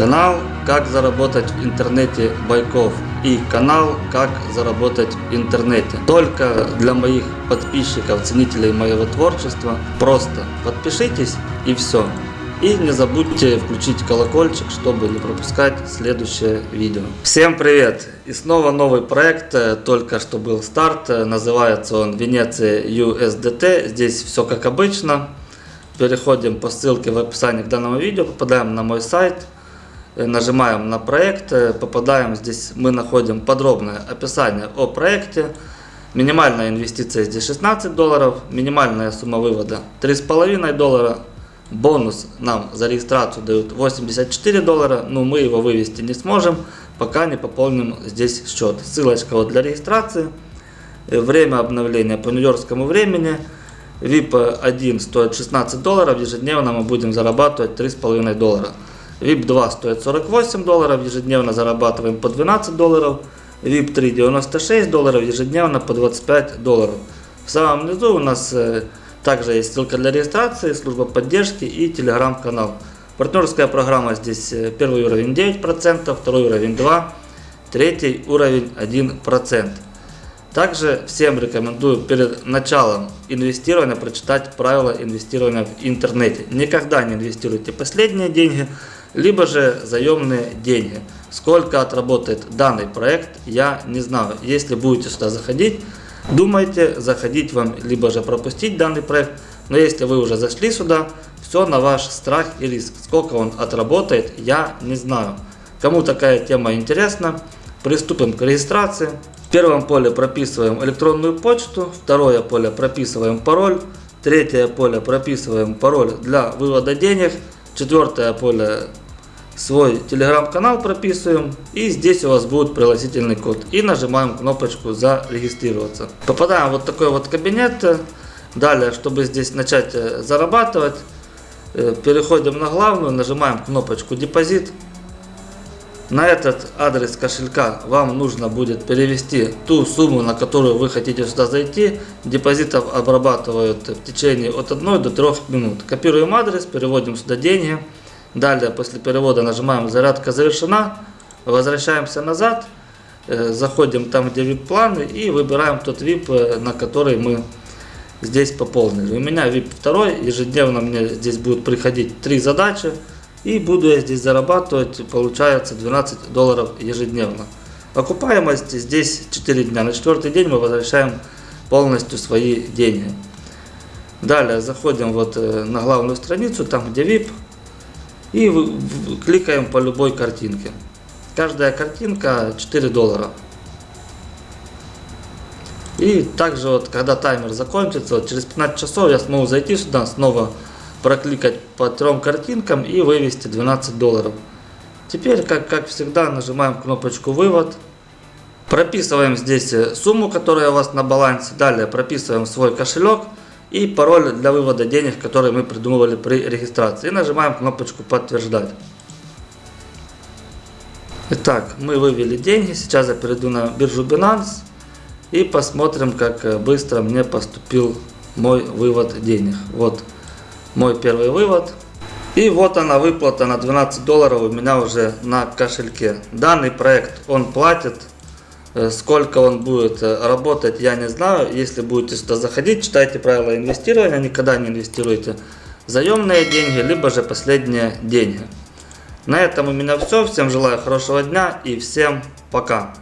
Канал «Как заработать в интернете Байков» и канал «Как заработать в интернете». Только для моих подписчиков, ценителей моего творчества. Просто подпишитесь и все. И не забудьте включить колокольчик, чтобы не пропускать следующее видео. Всем привет! И снова новый проект, э, только что был старт, э, называется он Венеция USDT. Здесь все как обычно. Переходим по ссылке в описании к данному видео, попадаем на мой сайт – нажимаем на проект, э, попадаем здесь, мы находим подробное описание о проекте. Минимальная инвестиция здесь 16 долларов, минимальная сумма вывода 3,5 доллара. Бонус нам за регистрацию дают 84 доллара, но мы его вывести не сможем, пока не пополним здесь счет. Ссылочка вот для регистрации. Э, время обновления по нью-йоркскому времени. VIP 1 стоит 16 долларов, ежедневно мы будем зарабатывать 3,5 доллара. VIP 2 стоит 48 долларов, ежедневно зарабатываем по 12 долларов. VIP 3 96 долларов, ежедневно по 25 долларов. В самом низу у нас э, также есть ссылка для регистрации, служба поддержки и телеграм-канал. Партнерская программа здесь э, первый уровень 9%, второй уровень 2%, третий уровень 1%. Также всем рекомендую перед началом инвестирования прочитать правила инвестирования в интернете. Никогда не инвестируйте последние деньги, либо же заемные деньги. Сколько отработает данный проект, я не знаю. Если будете сюда заходить, думайте, заходить вам, либо же пропустить данный проект. Но если вы уже зашли сюда, все на ваш страх и риск. Сколько он отработает, я не знаю. Кому такая тема интересна, приступим к регистрации. В первом поле прописываем электронную почту, второе поле прописываем пароль, третье поле прописываем пароль для вывода денег, четвертое поле свой телеграм-канал прописываем и здесь у вас будет пригласительный код и нажимаем кнопочку зарегистрироваться. Попадаем в вот такой вот кабинет. Далее, чтобы здесь начать э, зарабатывать, э, переходим на главную, нажимаем кнопочку депозит. На этот адрес кошелька вам нужно будет перевести ту сумму, на которую вы хотите сюда зайти. Депозитов обрабатывают в течение от 1 до 3 минут. Копируем адрес, переводим сюда деньги. Далее, после перевода нажимаем «Зарядка завершена», возвращаемся назад, э, заходим там, где VIP-планы и выбираем тот VIP, э, на который мы здесь пополнили. У меня VIP 2, ежедневно мне здесь будут приходить 3 задачи, и буду я здесь зарабатывать, получается 12 долларов ежедневно. Окупаемость здесь 4 дня, на четвертый день мы возвращаем полностью свои деньги. Далее заходим вот э, на главную страницу, там где VIP, и кликаем по любой картинке. Каждая картинка 4 доллара. И также вот, когда таймер закончится, вот через 15 часов я смогу зайти сюда, снова прокликать по трем картинкам и вывести 12 долларов. Теперь, как, как всегда, нажимаем кнопочку «Вывод». Прописываем здесь сумму, которая у вас на балансе. Далее прописываем свой кошелек и пароль для вывода денег, который мы придумывали при регистрации. И нажимаем кнопочку «Подтверждать». Итак, мы вывели деньги. Сейчас я перейду на биржу Binance и посмотрим, как быстро мне поступил мой вывод денег. Вот мой первый вывод. И вот она выплата на 12 долларов у меня уже на кошельке. Данный проект он платит Э, сколько он будет э, работать, я не знаю. Если будете сюда заходить, читайте правила инвестирования, никогда не инвестируйте заемные деньги, либо же последние деньги. На этом у меня все. Всем желаю хорошего дня и всем пока.